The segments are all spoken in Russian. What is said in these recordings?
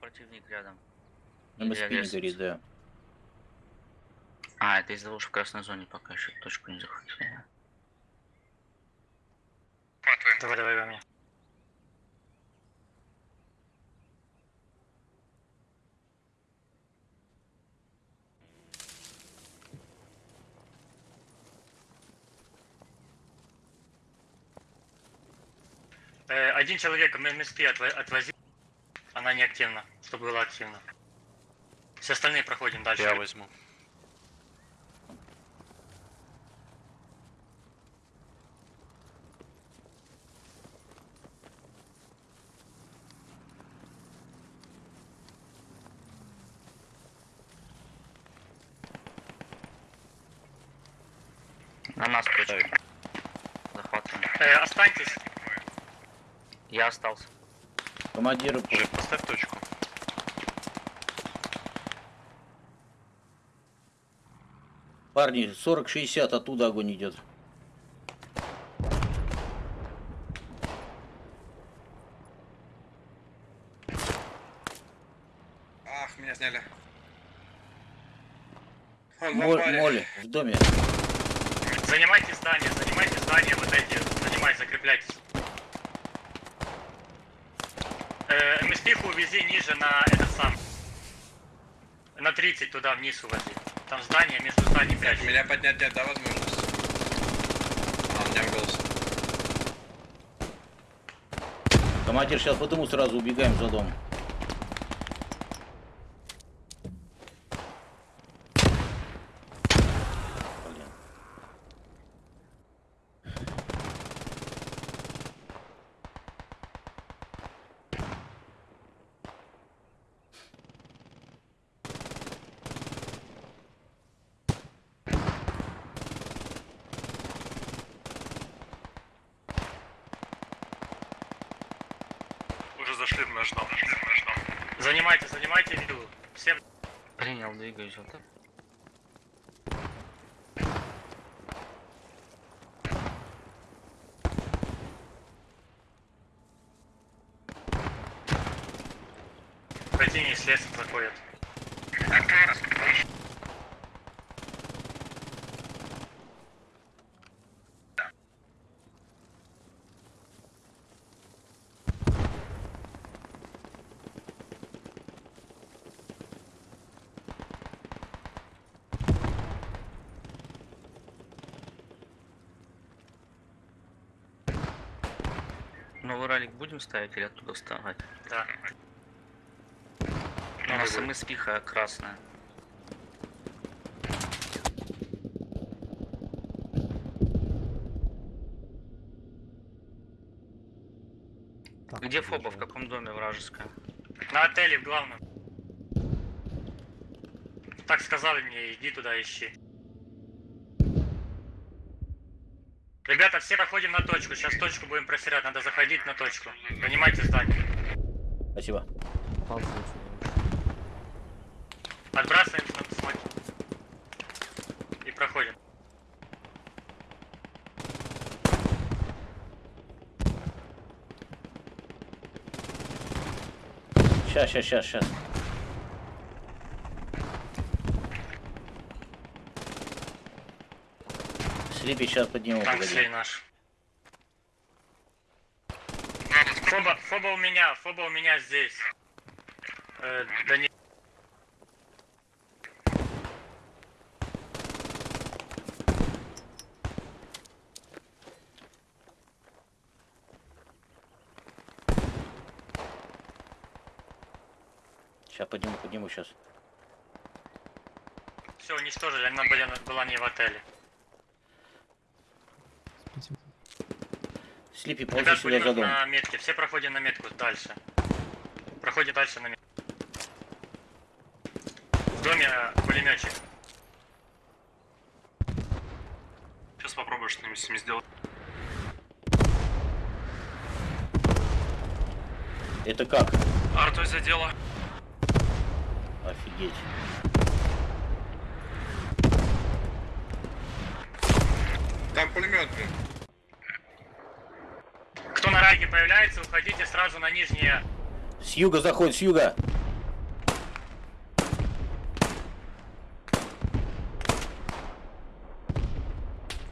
противник рядом. МСП не горит, да. А, это из-за того, что в красной зоне пока еще точку не захватили. Давай, давай, мне. Э, один человек МСП отво- отвози. Она не активна, чтобы была активна. Все остальные проходим дальше. Я возьму. На нас точка. Захватываем. Э, останьтесь. Я остался. Командиру Жек, поставь точку. парни 40-60 оттуда огонь идет. Ах, меня сняли. Он амбаре. моль в доме. Занимайте здание, занимайте здание, вот эти, занимайте, закрепляйтесь. Э, МСПху увези ниже на этот сам. На 30 туда вниз увози. Там здание, между зданием прячь. Меня поднять нет, да, возможность? А, у меня голос. Командир, сейчас по дому сразу убегаем за дом. Блин. Уже зашли в наш дом. В наш дом. Занимайте, занимайте виду. Все Принял, двигаюсь вот так. противники с леса будем ставить или оттуда вставать? Да. У нас МСПиха красная. Где Фоба? В каком доме вражеская? На отеле в главном. Так сказали мне, иди туда ищи. Ребята, все проходим на точку. Сейчас точку будем просирать, надо заходить на точку. Занимайте здание. Спасибо. Отбрасываем см- смоки. И проходим. Сейчас, сейчас, сейчас, сейчас. Слипи сейчас подниму, погоди. слей наш. Фоба, фоба у меня, фоба у меня здесь. Э, да не... Сейчас подниму, подниму сейчас. Все, уничтожили, она была, была не в отеле. Слипи, ползи сюда за дом. на метке, все проходим на метку дальше. Проходим дальше на метку. В доме э, пулеметчик. Сейчас попробую что-нибудь с ними сделать. Это как? Артой задела. Офигеть. Там пулемет, блин враги появляются, уходите сразу на нижние. С юга заходит, с юга.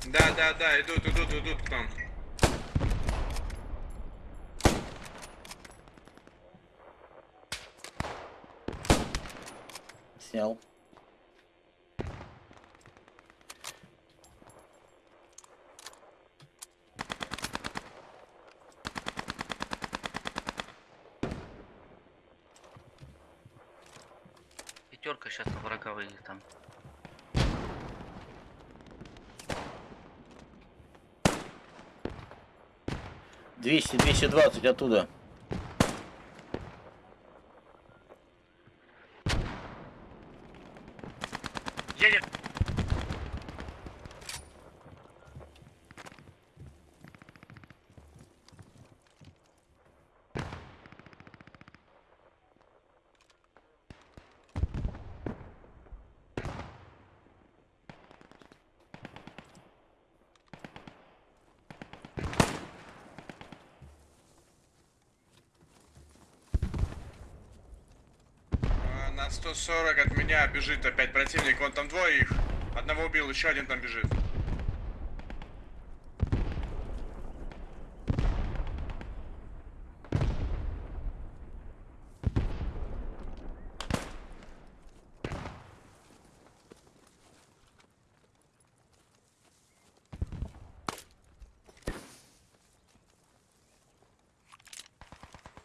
Да, да, да, идут, идут, идут к нам. Снял. Выйдет там. Двести, двести двадцать оттуда. Едет. А, На 140 от меня бежит опять противник. Вон там двое их. Одного убил, еще один там бежит.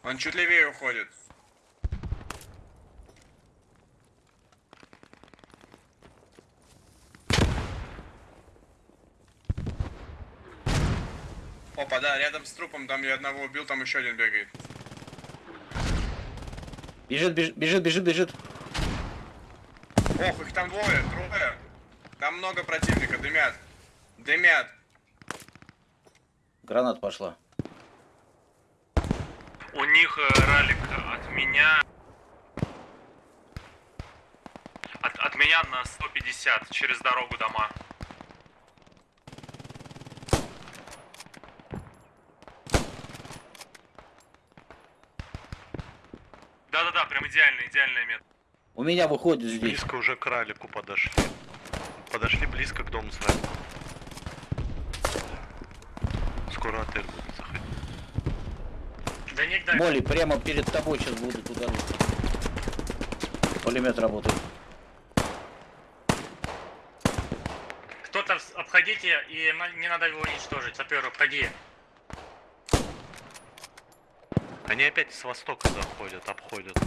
Он чуть левее уходит. Опа, да, рядом с трупом, там я одного убил, там еще один бегает. Бежит, бежит, бежит, бежит, бежит. Ох, их там двое, трое. Там много противника, дымят. Дымят. Гранат пошла. У них э, ралик от меня... От, от меня на 150 через дорогу дома. Да-да-да, прям идеально, идеальная мета. У меня выходит здесь. Близко уже к ралику подошли. Подошли близко к дому с вами. Скоро отель будет заходить. До них дальше. Молли, прямо перед тобой сейчас будут удары. Пулемет работает. Кто-то обходите, и не надо его уничтожить. Сапер, обходи. Они опять с востока заходят, обходят.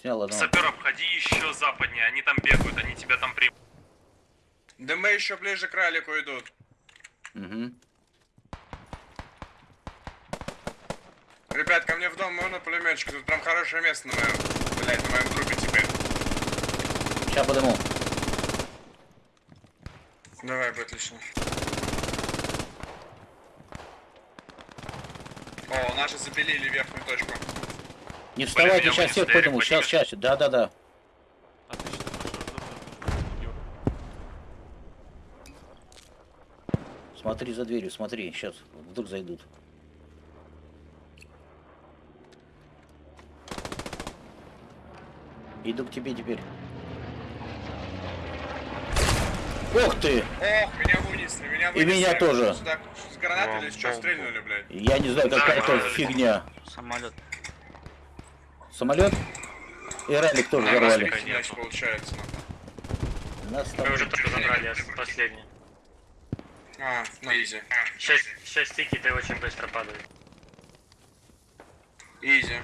Да. Снял одного. Сапер, обходи еще западнее, они там бегают, они тебя там примут. Дымы еще ближе к ралику идут. Угу. Ребят, ко мне в дом можно пулеметчик? Тут прям хорошее место на моем, блядь, на моем трупе теперь. Сейчас подыму. Давай, будет отлично. О, наши запилили верхнюю точку. Не вставайте, сейчас всех. Эрик, Сейчас, сейчас. Да, да, да. Смотри за дверью, смотри. Сейчас вдруг зайдут. Иду к тебе теперь. Ух ты! Ох, меня вынесли, меня вынесли. меня тоже. Сюда с гранатой или с чего стрельнули, блядь? Я не знаю, какая-то фигня. Самолет. Самолет? И ралик тоже А, взорвали. значит, получается. Нас там... Мы уже только забрали ос- последний. А, ну easy. Шесть, шесть ticket и очень быстро падают. Easy.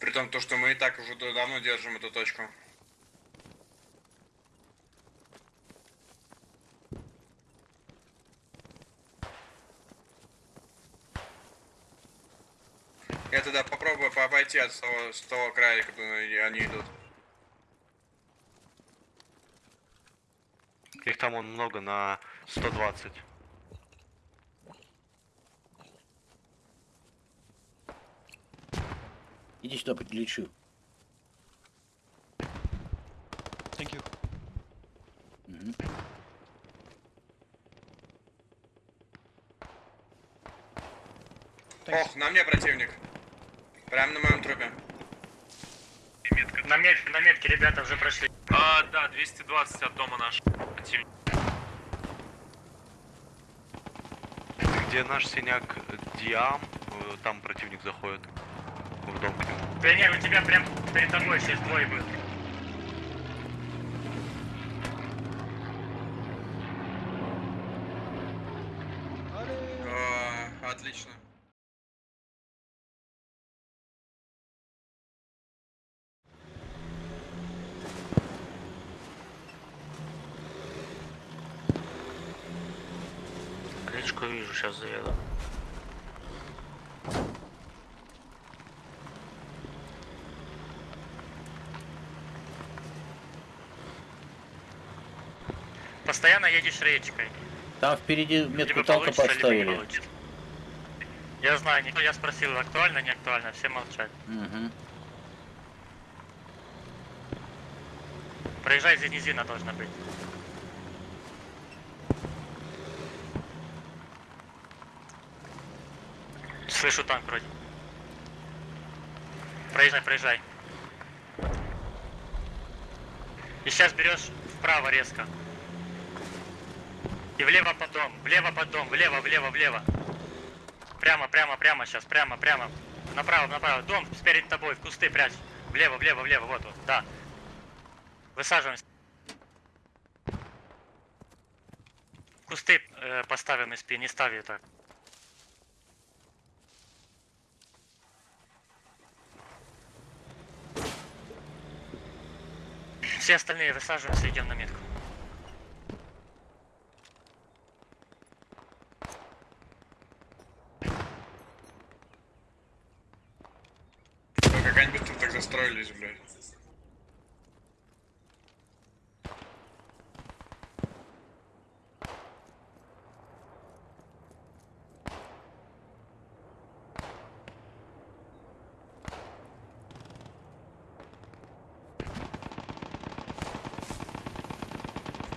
При том, то, что мы и так уже давно держим эту точку. Я тогда попробую по- обойти от того, с того края, куда они идут. Их там он много на 120. Иди сюда, подлечу. Thank you. Мгм. Ох, на мне противник. Прям на моем трупе. На метке, на метке ребята уже прошли. А, да, 220 от дома наш. Противник. Где наш синяк Диам, э, там противник заходит. В дом к нему. Пионер, у тебя прям перед тобой сейчас двое будет. О, отлично. Речку вижу, сейчас заеду. Постоянно едешь речкой. Там впереди метку Либо танка получится, поставили. Я знаю, никто, я спросил, актуально, не актуально, все молчат. Мгм. Проезжай, здесь низина должна быть. Слышу танк вроде. Проезжай, проезжай. И сейчас берешь вправо резко. И влево под дом, влево под дом, влево, влево, влево. Прямо, прямо, прямо сейчас, прямо, прямо. Направо, направо. Дом спереди тобой, в кусты прячь. Влево, влево, влево, вот, вот, да. Высаживаемся. Кусты э, поставим спи, не ставь так. Все остальные высаживаемся, идем на метку. Ой, как застроились, блядь.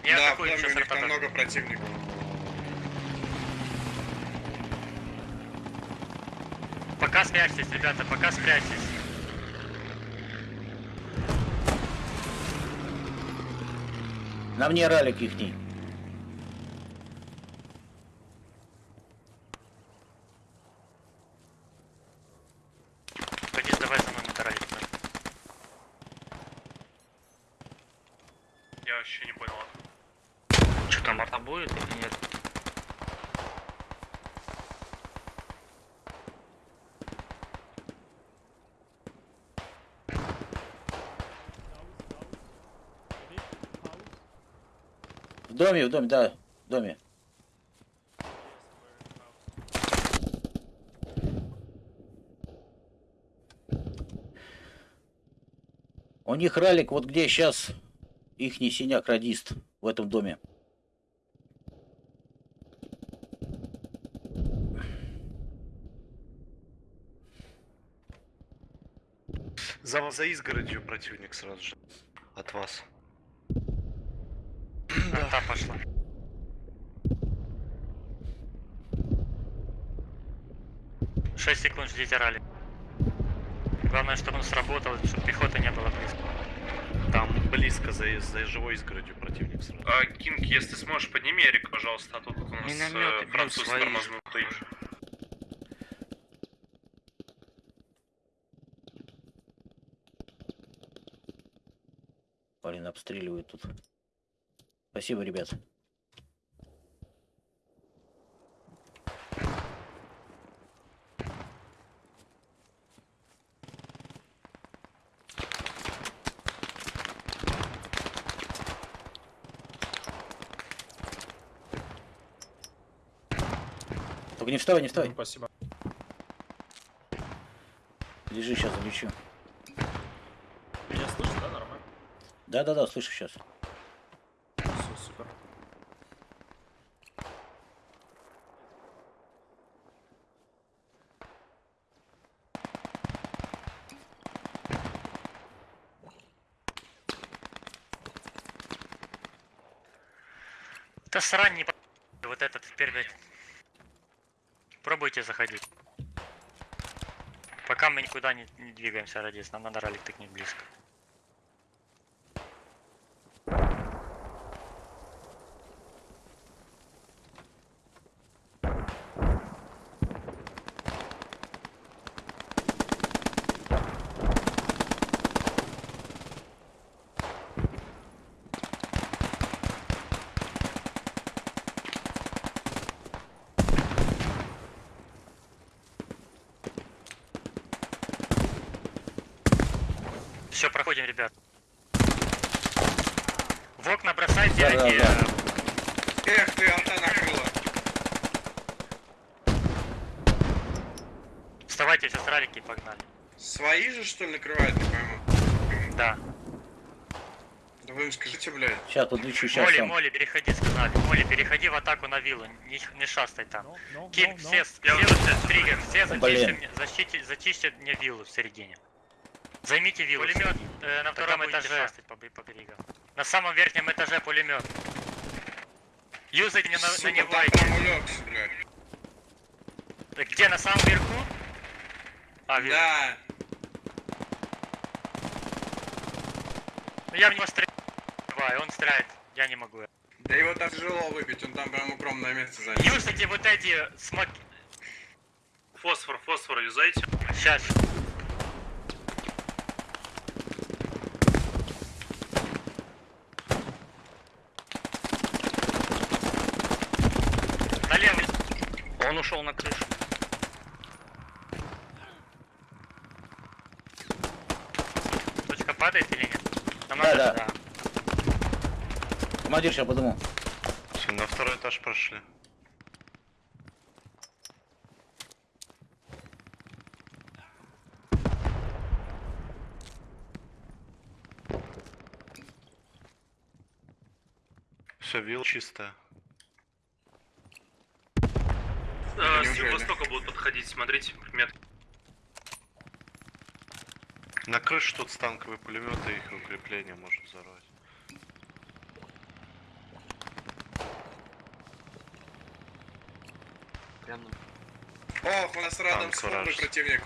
Я да, атакую у там ротатор. много противников. Пока спрячьтесь, ребята, пока спрячьтесь. На мне ралик. Я вообще не понял. Что там, арта будет или нет? В доме, в доме, да, в доме. У них ралик, вот где сейчас ихний синяк радист в этом доме. За, за изгородью противник сразу же. От вас. 6 секунд ждите ралли. Главное, чтобы он сработал, чтобы пехоты не было близко. Там близко за, за живой изгородью противник сразу. А, Кинг, если сможешь, подними Эрик, пожалуйста, а тут у нас Минометы э, француз тормознутый. Блин, обстреливают тут. Спасибо, ребят. Не вставай, не вставай. Спасибо. Лежи, сейчас залечу. Меня слышно, да, нормально? Да-да-да, слышу сейчас. Все, супер. Да срань не по... Вот этот теперь, блядь. Пробуйте заходить. Пока мы никуда не, не двигаемся, Радис, нам надо ралик тыкнуть близко. Все, проходим, ребят. В окна бросай Да, да, пироги. да. Эх ты, алта накрыла. Вставайте, сейчас ралики погнали. Свои же, что ли, накрывают, не пойму. Да. Да вы им скажите, блядь. Сейчас подключу, сейчас Моли, сам. Моли, переходи, сказали. Моли, переходи в атаку на виллу. Не, не шастай там. No, no, Ким, no, no. все, все, триггер, все зачистите мне, защите, зачистите мне виллу в середине. Займите виллу. Пулемет э, на втором этаже. По, по берегам. На самом верхнем этаже пулемет. Юзайте не на, на него. улегся, блядь. Э, Где, на самом верху? А, вижу. Да. Ну, я в него стреляю, он стреляет. Я не могу. Да его так тяжело выбить, он там прям укромное место занял. Юзайте вот эти смоки. Фосфор, фосфор юзайте. Сейчас. Он ушел на крышу. Точка падает или нет? Нам Да, надо- да. Командир, сейчас подумал. Всё, на второй этаж прошли. Все, вилл чистая. Э, с юго-востока будут подходить, смотрите, мет. На крыше тут станковые пулеметы, их укрепление может взорвать. Ох, у нас рядом Танк с фурой вражеский. противник.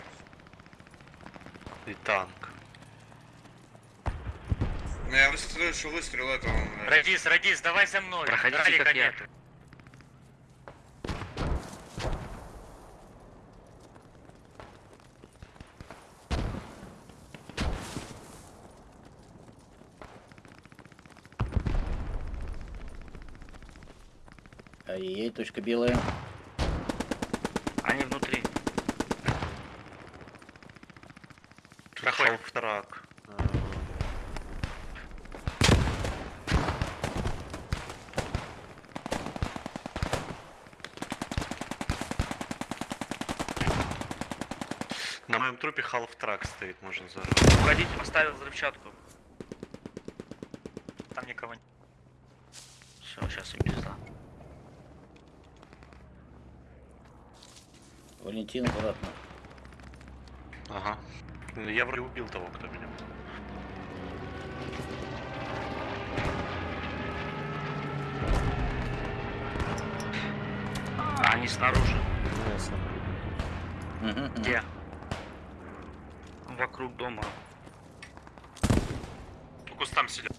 И танк. Ну, я слышу выстрел этого. блядь. Радис, Радис, давай за мной. Проходите, Ралика как я. Ай-яй, точка белая. Они внутри. Проходим. Халфтрак. На моем трупе халфтрак стоит, можно взорвать. Уходите, поставил взрывчатку. Там никого нет. Все, сейчас им пизда. Валентин, аккуратно. Ага. Я вроде убил того, кто меня. А, они снаружи. Мгм. Где? Вокруг дома. По кустам сидят.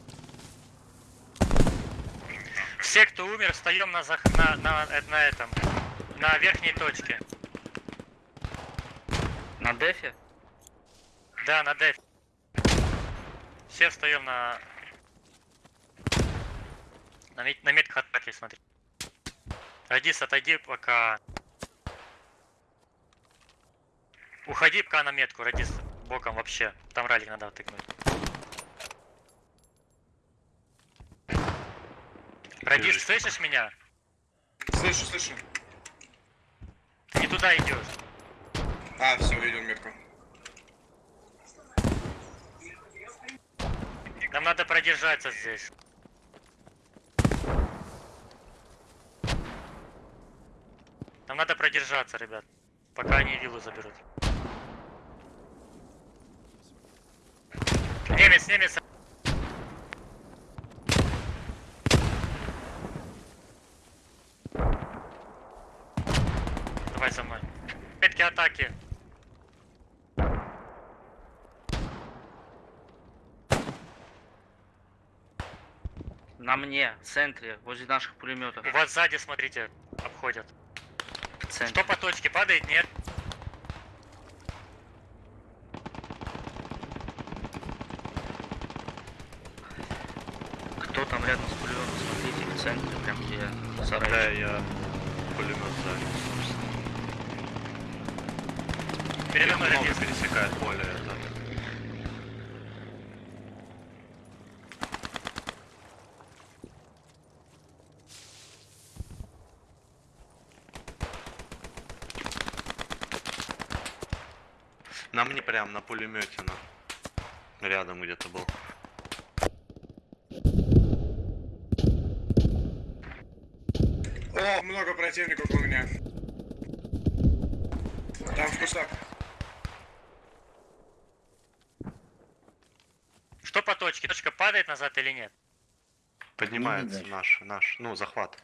Все, кто умер, встаем на, зах- на, на, на этом. На верхней точке. На дефе? Да, на деф. Все встаем на... На, мет... на метках атаки, смотри. Радис, отойди пока... Уходи пока на метку, Радис, боком вообще. Там ралик надо. Радис, Держись. слышишь меня? Слышу, слышу. Не туда идешь. А, все, видел метку. Нам надо продержаться здесь. Нам надо продержаться, ребят. Пока они виллу заберут. Немец, немец. Давай за мной. Метки атаки. На мне, в центре, возле наших пулеметов. У вас сзади, смотрите, обходят. В центре. Что по точке? Падает? Нет? Кто там рядом с пулеметом? Смотрите, в центре, прям где Да, сарай. я пулемет сзади. Передо Их мной много радист. пересекает поле это. На мне прям на пулемете на рядом где-то был. О, много противников у меня. Там в кустах. Что по точке? Точка падает назад или нет? Поднимается наш, наш, ну, захват.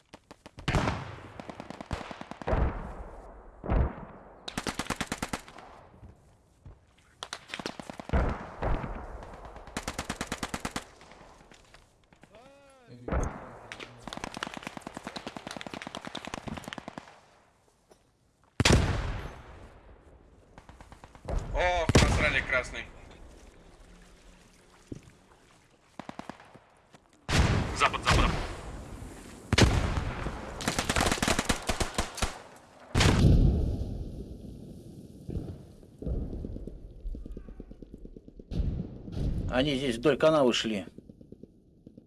Они здесь вдоль канавы шли.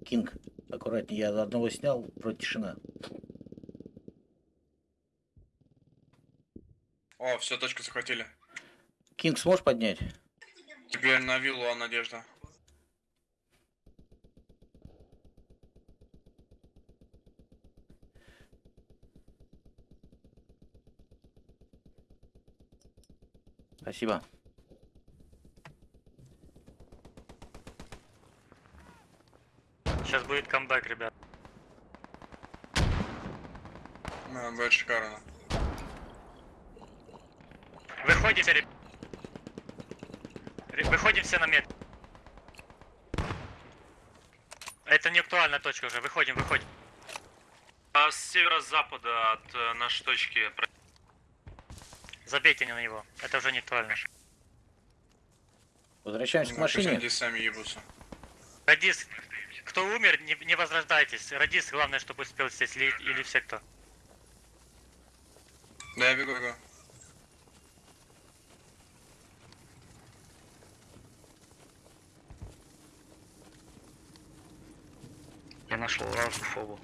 Кинг, аккуратнее, я одного снял, вроде тишина. О, все, точку захватили. Кинг, сможешь поднять? Теперь на виллу, а Надежда. Спасибо. Сейчас будет камбэк, ребят. Да, будет шикарно. Выходите, ребят. Выходим все на мет. Это не актуальная точка уже. Выходим, выходим. А с северо-запада от э, нашей точки Забейте не на него. Это уже не актуально. Возвращаемся к пусть машине. они сами ебутся. Радис, кто умер, не, не возрождайтесь. Радис, главное, чтобы успел здесь, или, или все кто. Да, я бегу, бегу. Я нашел разную фобу.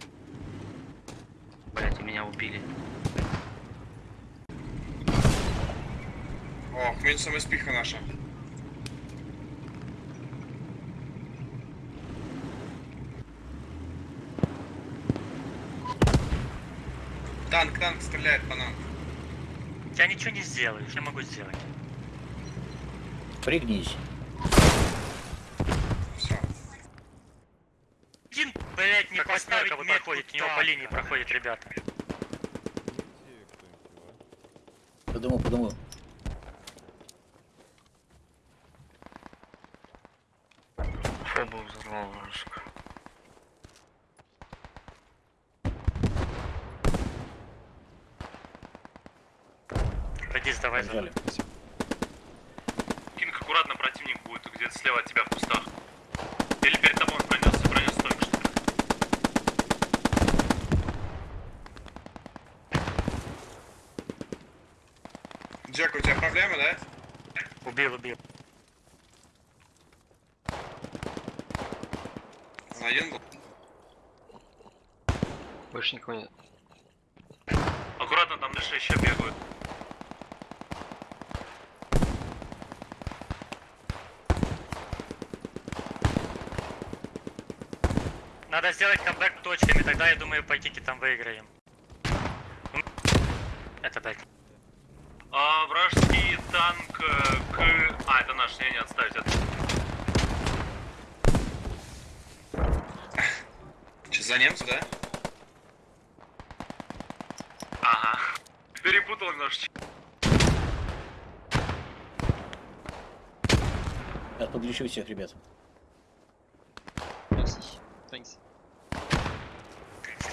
Блять, меня убили. О, и спиха наша. Танк, танк стреляет по нам. Я ничего не сделаю, что я могу сделать? Пригнись. Все. Один, блять, не Так, поставить вот проходит, у него по линии проходит, ребята. Подумал, подумал. Фобу взорвал вражескую. Радис, давай за Побежали. Кинг, аккуратно, противник будет где-то слева от тебя в кустах. Или перед тобой он пронесся, пронесся только что. Джек, у тебя проблемы, да? Убил, убил. Он один был? Больше никого нет. Аккуратно, там дальше еще бегают. Надо сделать камбэк точками, тогда, я думаю, по тики там выиграем. Это дать. А, вражеский танк э, к... А, это наш, не, не, отставить это. Че, за немца, да? Ага. Перепутал немножечко. Я подлечу всех ребят. Merci. Thanks.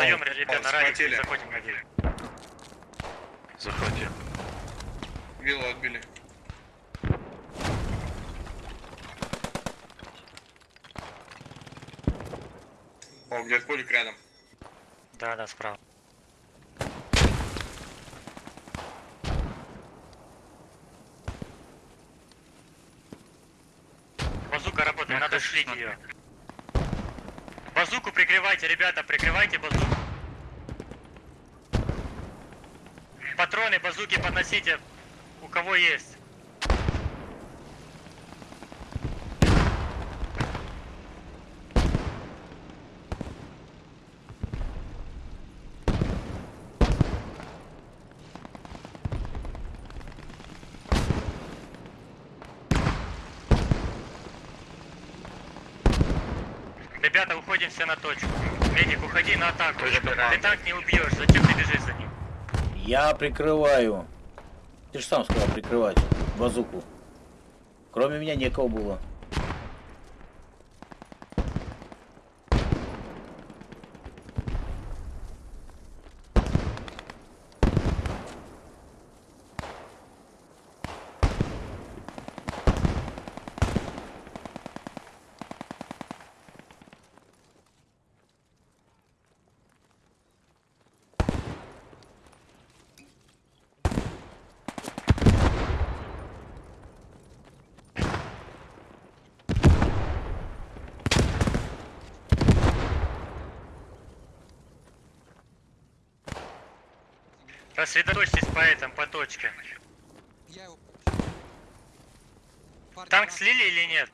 Встаем, ребята, О, на радио, заходим на виллу. Захвати. Виллу отбили. О, где-то пулик рядом. Да, да, справа. Базука работает, надо шлить ее. Базуку прикрывайте, ребята, прикрывайте базуку. Патроны базуки подносите, у кого есть. Все на точку. Медик, уходи на атаку. Ты так не убьешь, зачем ты бежишь за ним? Я прикрываю. Ты же сам сказал прикрывать базуку. Кроме меня некого было. Рассредоточьтесь по этим, по точке. Я его... Танк слили или нет?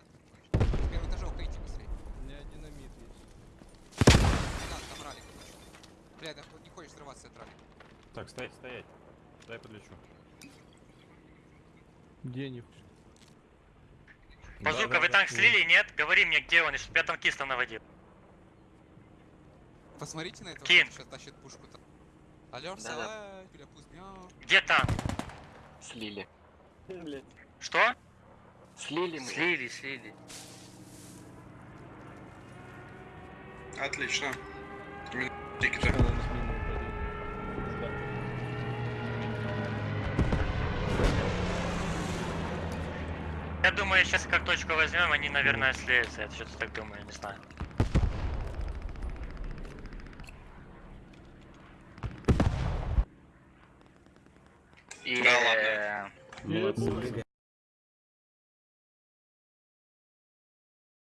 Первый этаже уходите быстрее. У меня динамит есть. Не надо, там ралик. Бля, да не хочешь взрываться от ралика. Так, стоять, стоять. Дай подлечу. Денег. Базука, вы танк слили, нет? Говори мне, где он, и чтоб я танкиста наводил. Посмотрите на этого, Кин. сейчас тащит пушку там. Бля, пусть мяу. Где танк? Слили. Что? Слили мы. Слили, слили. Отлично. Я думаю, сейчас как точку возьмем, они, наверное, слеются. Я что-то так думаю, не знаю. И, Да ладно. э, Молодцы.